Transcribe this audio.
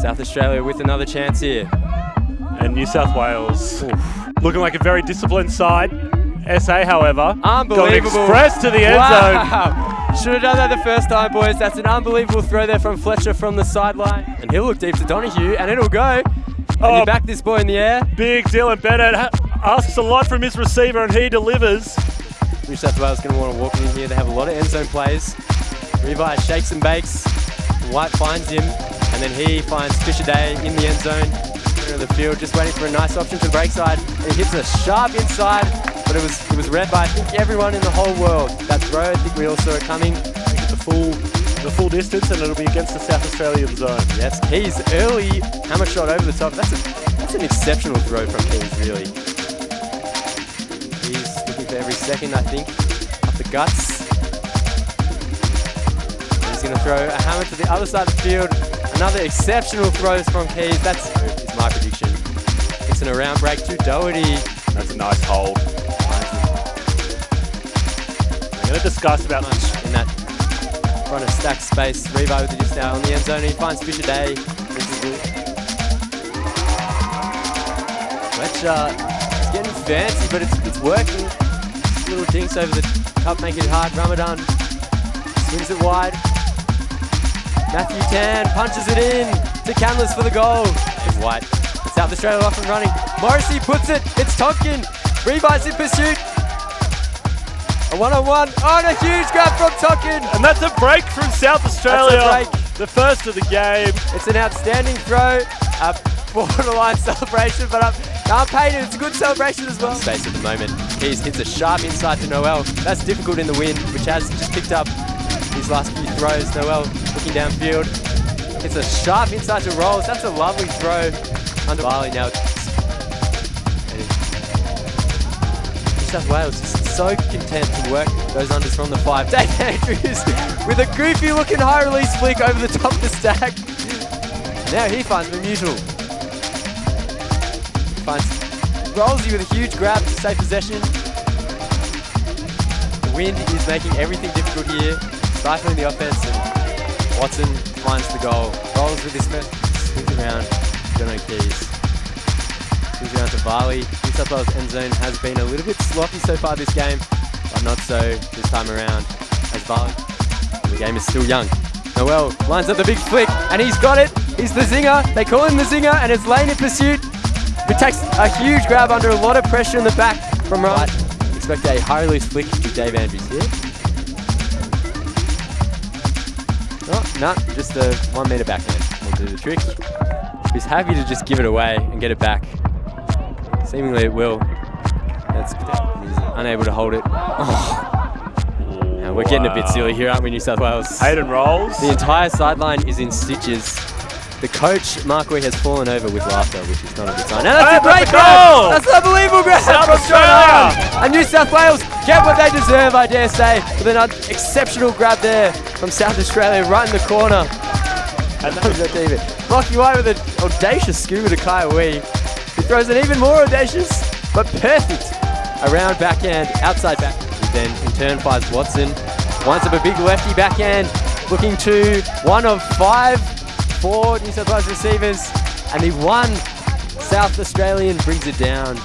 South Australia with another chance here. And New South Wales looking like a very disciplined side. SA, however, Unbelievable. got express to the end wow. Should have done that the first time, boys. That's an unbelievable throw there from Fletcher from the sideline. And he'll look deep to Donahue, and it'll go. And Oh. you back this boy in the air. Big Dylan Bennett asks a lot from his receiver, and he delivers. New South Wales going to want to walk in here. They have a lot of end zone plays. Revi shakes and bakes. White finds him, and then he finds Fisher Day in the end zone. Of the field, just waiting for a nice option to the break side. He hits a sharp inside, but it was it was read by I think everyone in the whole world. That throw, I think we all saw it coming. The full, the full distance, and it'll be against the South Australian zone. Yes, Keys early hammer shot over the top. That's a that's an exceptional throw from Keys, really. He's looking for every second, I think, up the guts. Going to throw a hammer to the other side of the field. Another exceptional throws from Keys. That's is my prediction. It's an around break to Doherty. That's a nice hold. I'm going to discuss about Much in that front of stack space. Revo with it just out on the end zone. He finds Fisher Day. This is good. Fletcher is getting fancy, but it's, it's working. Little dinks over the cup make it hard. Ramadan swings it wide. Matthew Tan punches it in to Canless for the goal. It's White. South Australia off and running. Morrissey puts it. It's Tonkin. Revi's in pursuit. A one-on-one. Oh, and a huge grab from Tonkin. And that's a break from South Australia. break. The first of the game. It's an outstanding throw. A borderline celebration, but um, I'm, I'm painted. It's a good celebration as well. Space at the moment. Keys hits a sharp inside to Noel. That's difficult in the wind, which has just picked up his last few throws. Noel looking downfield. It's a sharp inside to Rolls. That's a lovely throw under Varley now. New South Wales is so content to work those unders from the five. Dave Andrews with a goofy looking high release flick over the top of the stack. Now he finds Mamutual. Finds Rollsy with a huge grab to save possession. The wind is making everything difficult here, stifling the offense, and Watson finds the goal. Rolls with this mess, swings around, Jono Keys. Swings around to Varley. New South Wales end zone has been a little bit sloppy so far this game, but not so this time around as Varley. The game is still young. Noel lines up the big flick, and he's got it. He's the zinger. They call him the zinger, and it's Lane in pursuit. Who takes a huge grab under a lot of pressure in the back from right. Expect a high release flick to Dave Andrews here. No, just a one meter backhand. Will do the trick. He's happy to just give it away and get it back. Seemingly it will. That's he's unable to hold it. Oh. Now, we're getting a bit silly here, aren't we, New South Wales? Hayden rolls. The entire sideline is in stitches. The coach, Mark Wee, has fallen over with laughter, which is not a good sign. And that's Oh, a great that's a grab! goal! That's an unbelievable grab South from Australia! And New South Wales get what they deserve, I dare say, with an exceptional grab there from South Australia right in the corner. And that was David. Rocky White with an audacious scoober to Kaiwi. He throws an even more audacious, but perfect around backhand, outside back. He then in turn finds Watson. Winds up a big lefty backhand, looking to one of five for New South Wales receivers. And the one South Australian brings it down.